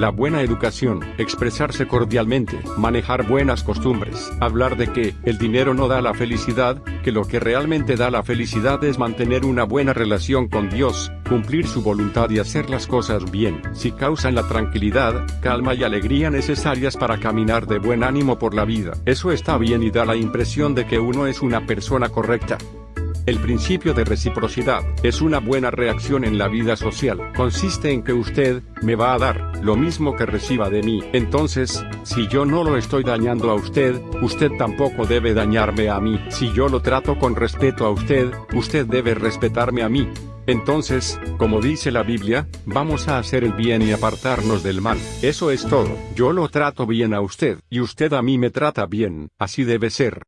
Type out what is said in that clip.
la buena educación, expresarse cordialmente, manejar buenas costumbres, hablar de que el dinero no da la felicidad, que lo que realmente da la felicidad es mantener una buena relación con Dios, cumplir su voluntad y hacer las cosas bien, si causan la tranquilidad, calma y alegría necesarias para caminar de buen ánimo por la vida. Eso está bien y da la impresión de que uno es una persona correcta. El principio de reciprocidad es una buena reacción en la vida social. Consiste en que usted me va a dar lo mismo que reciba de mí. Entonces, si yo no lo estoy dañando a usted, usted tampoco debe dañarme a mí. Si yo lo trato con respeto a usted, usted debe respetarme a mí. Entonces, como dice la Biblia, vamos a hacer el bien y apartarnos del mal. Eso es todo. Yo lo trato bien a usted, y usted a mí me trata bien. Así debe ser.